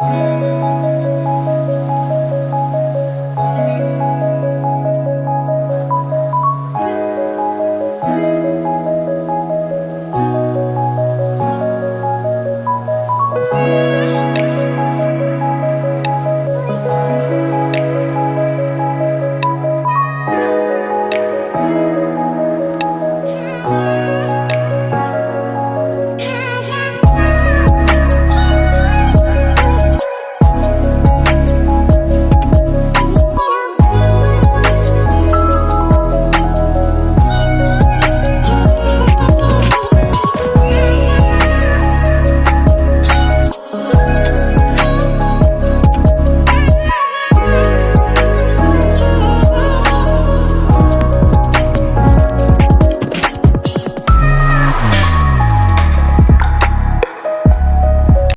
Música